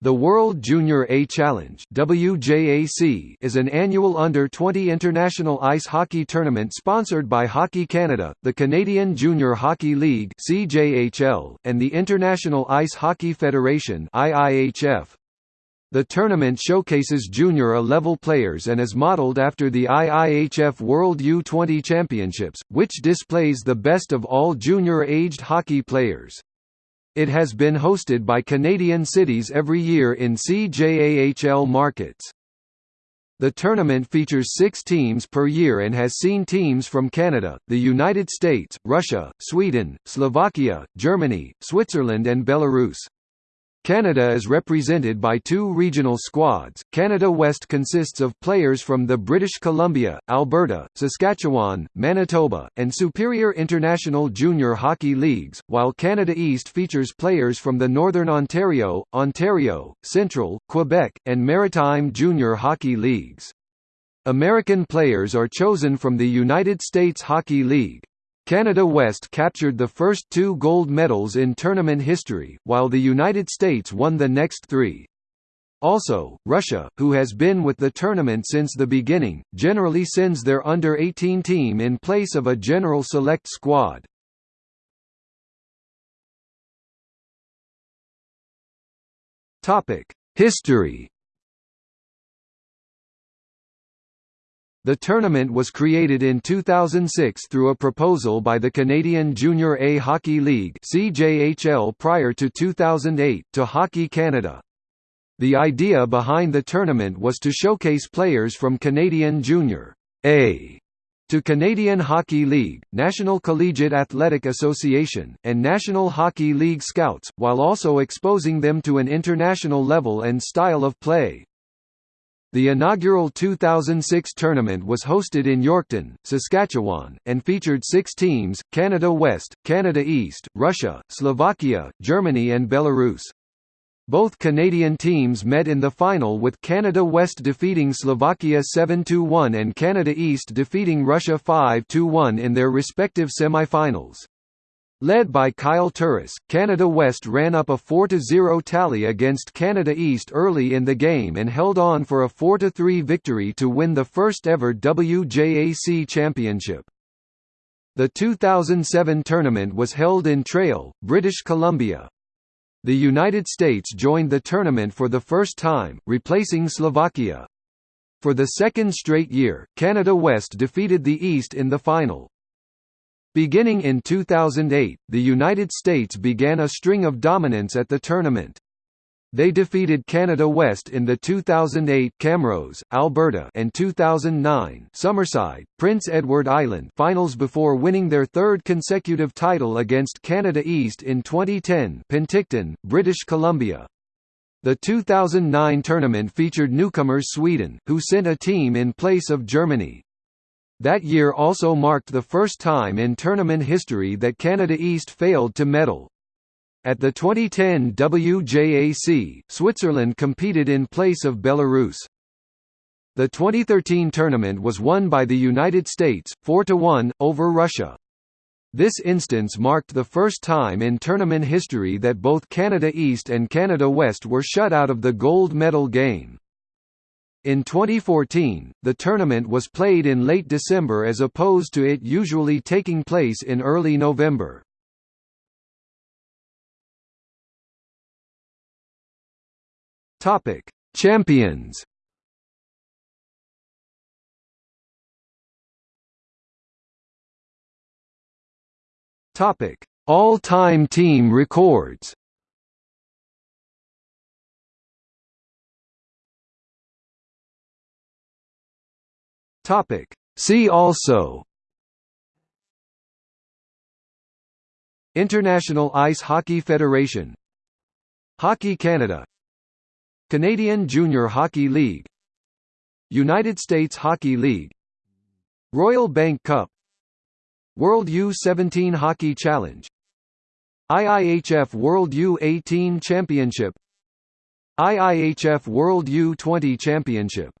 The World Junior A Challenge WJAC is an annual under-20 international ice hockey tournament sponsored by Hockey Canada, the Canadian Junior Hockey League CJHL, and the International Ice Hockey Federation IIHF. The tournament showcases junior A-level players and is modelled after the IIHF World U20 Championships, which displays the best of all junior-aged hockey players. It has been hosted by Canadian cities every year in CJAHL markets. The tournament features six teams per year and has seen teams from Canada, the United States, Russia, Sweden, Slovakia, Germany, Switzerland and Belarus. Canada is represented by two regional squads. Canada West consists of players from the British Columbia, Alberta, Saskatchewan, Manitoba, and Superior International Junior Hockey Leagues, while Canada East features players from the Northern Ontario, Ontario, Central, Quebec, and Maritime Junior Hockey Leagues. American players are chosen from the United States Hockey League. Canada West captured the first two gold medals in tournament history, while the United States won the next three. Also, Russia, who has been with the tournament since the beginning, generally sends their under-18 team in place of a general select squad. History The tournament was created in 2006 through a proposal by the Canadian Junior A Hockey League (CJHL) prior to 2008 to Hockey Canada. The idea behind the tournament was to showcase players from Canadian Junior A to Canadian Hockey League, National Collegiate Athletic Association, and National Hockey League Scouts, while also exposing them to an international level and style of play. The inaugural 2006 tournament was hosted in Yorkton, Saskatchewan, and featured six teams, Canada West, Canada East, Russia, Slovakia, Germany and Belarus. Both Canadian teams met in the final with Canada West defeating Slovakia 7–1 and Canada East defeating Russia 5–1 in their respective semifinals. Led by Kyle Turris, Canada West ran up a 4–0 tally against Canada East early in the game and held on for a 4–3 victory to win the first ever WJAC championship. The 2007 tournament was held in Trail, British Columbia. The United States joined the tournament for the first time, replacing Slovakia. For the second straight year, Canada West defeated the East in the final. Beginning in 2008, the United States began a string of dominance at the tournament. They defeated Canada West in the 2008 Camrose, Alberta and 2009 Summerside, Prince Edward Island finals before winning their third consecutive title against Canada East in 2010 Penticton, British Columbia. The 2009 tournament featured newcomers Sweden, who sent a team in place of Germany. That year also marked the first time in tournament history that Canada East failed to medal. At the 2010 WJAC, Switzerland competed in place of Belarus. The 2013 tournament was won by the United States, 4–1, over Russia. This instance marked the first time in tournament history that both Canada East and Canada West were shut out of the gold medal game. In 2014, the tournament was played in late December as opposed to it usually taking place in early November. Topic: Champions. Topic: All-time team records. Topic. See also. International Ice Hockey Federation. Hockey Canada. Canadian Junior Hockey League. United States Hockey League. Royal Bank Cup. World U-17 Hockey Challenge. IIHF World U-18 Championship. IIHF World U-20 Championship